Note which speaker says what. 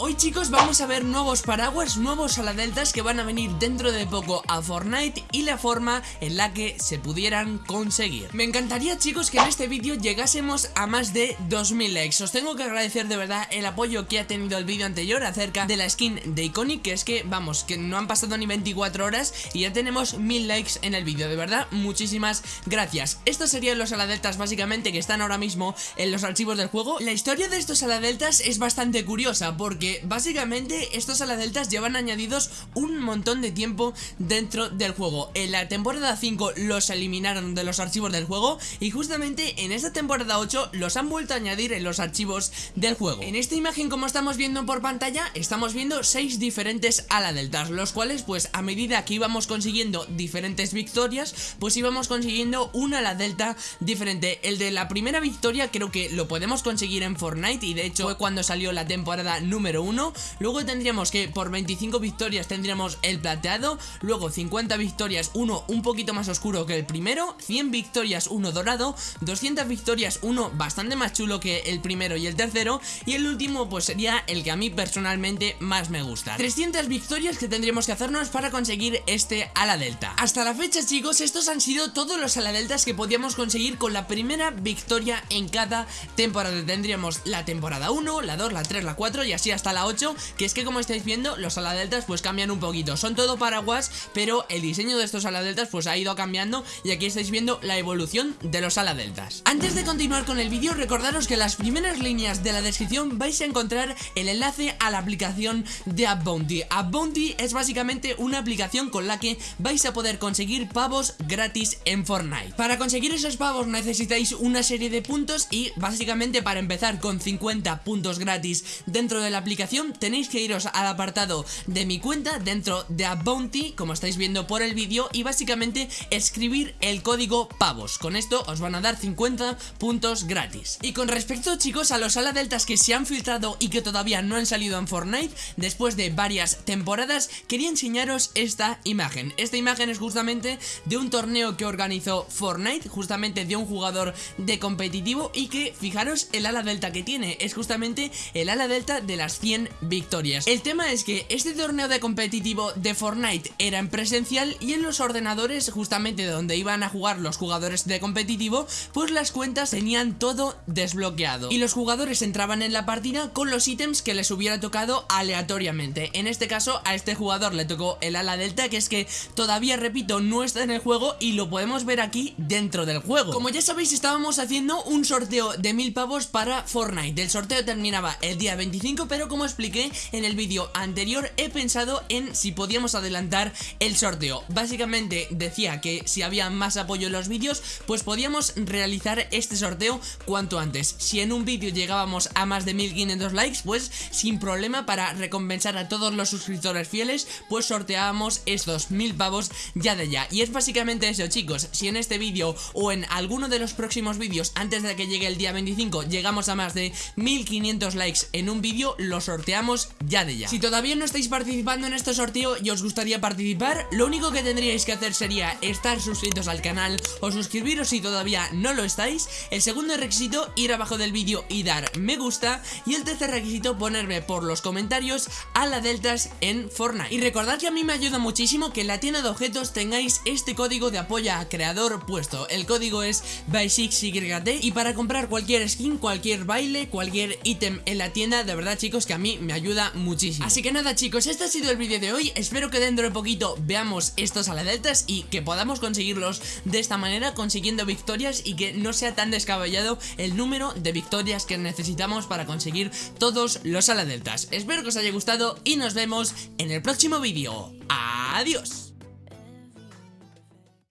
Speaker 1: Hoy chicos vamos a ver nuevos paraguas, nuevos aladeltas que van a venir dentro de poco a Fortnite y la forma en la que se pudieran conseguir. Me encantaría chicos que en este vídeo llegásemos a más de 2000 likes. Os tengo que agradecer de verdad el apoyo que ha tenido el vídeo anterior acerca de la skin de Iconic Que es que vamos, que no han pasado ni 24 horas y ya tenemos 1000 likes en el vídeo. De verdad, muchísimas gracias. Estos serían los aladeltas básicamente que están ahora mismo en los archivos del juego. La historia de estos aladeltas es bastante curiosa porque básicamente estos aladeltas llevan añadidos un montón de tiempo dentro del juego. En la temporada 5 los eliminaron de los archivos del juego y justamente en esta temporada 8 los han vuelto a añadir en los archivos del juego. En esta imagen como estamos viendo por pantalla estamos viendo 6 diferentes aladeltas Los cuales pues a medida que íbamos consiguiendo diferentes victorias pues íbamos consiguiendo una aladelta diferente. El de la primera victoria creo que lo podemos conseguir en Fortnite y de hecho fue cuando salió la temporada número 1 Luego tendríamos que por 25 victorias tendríamos el plateado. Luego 50 victorias, uno un poquito más oscuro que el primero. 100 victorias, uno dorado. 200 victorias, uno bastante más chulo que el primero y el tercero. Y el último pues sería el que a mí personalmente más me gusta. 300 victorias que tendríamos que hacernos para conseguir este ala delta. Hasta la fecha chicos, estos han sido todos los ala deltas que podíamos conseguir con la primera victoria en cada temporada. Tendríamos la temporada 1, la 2, la 3, la 4 y así hasta la 8 Que es que como estáis viendo los aladeltas pues cambian un poquito. Son todo paraguas pero el diseño de estos aladeltas pues ha ido cambiando Y aquí estáis viendo la evolución de los aladeltas Antes de continuar con el vídeo recordaros que en las primeras líneas de la descripción vais a encontrar el enlace a la aplicación de AppBounty AppBounty es básicamente una aplicación con la que vais a poder conseguir pavos gratis en Fortnite. Para conseguir esos pavos necesitáis una serie de puntos y básicamente para empezar con 50 puntos gratis dentro de la aplicación tenéis que iros al apartado de mi cuenta dentro de a Bounty, como estáis viendo por el vídeo, y básicamente escribir el código PAVOS. Con esto os van a dar 50 puntos gratis. Y con respecto, chicos, a los ala deltas que se han filtrado y que todavía no han salido en Fortnite, después de varias temporadas, quería enseñaros esta imagen. Esta imagen es justamente de un torneo que organizó Fortnite, justamente de un jugador de competitivo y que, fijaros, el ala delta que tiene es justamente el ala delta de las 100 victorias. El tema es que este torneo de competitivo de Fortnite era en presencial y en los ordenadores justamente donde iban a jugar los jugadores de competitivo pues las cuentas tenían todo desbloqueado y los jugadores entraban en la partida con los ítems que les hubiera tocado aleatoriamente. En este caso a este jugador le tocó el ala delta que es que todavía repito no está en el juego y lo podemos ver aquí dentro del juego. Como ya sabéis estábamos haciendo un sorteo de mil pavos para Fortnite. El sorteo terminaba el día 25 pero como expliqué en el vídeo anterior he pensado en si podíamos adelantar el sorteo. Básicamente decía que si había más apoyo en los vídeos pues podíamos realizar este sorteo cuanto antes. Si en un vídeo llegábamos a más de 1500 likes pues sin problema para recompensar a todos los suscriptores fieles pues sorteábamos estos mil pavos ya de ya. Y es básicamente eso chicos, si en este vídeo o en alguno de los próximos vídeos antes de que llegue el día 25 llegamos a más de 1500 likes en un vídeo lo sorteamos ya de ya. Si todavía no estáis participando en este sorteo y os gustaría participar Lo único que tendríais que hacer sería estar suscritos al canal o suscribiros si todavía no lo estáis. El segundo requisito, ir abajo del vídeo y dar me gusta. Y el tercer requisito, ponerme por los comentarios a la deltas en Fortnite. Y recordad que a mí me ayuda muchísimo que en la tienda de objetos tengáis este código de apoyo a creador puesto. El código es by6yt y para comprar cualquier skin, cualquier baile, cualquier ítem en la tienda De verdad chicos que a mí me ayuda muchísimo. Así que nada chicos, este ha sido el vídeo de hoy. Espero que dentro de poquito veamos estos aladeltas Y que podamos conseguirlos de esta manera Consiguiendo victorias y que no sea tan descabellado El número de victorias que necesitamos para conseguir todos los aladeltas. Espero que os haya gustado y nos vemos en el próximo vídeo. Adiós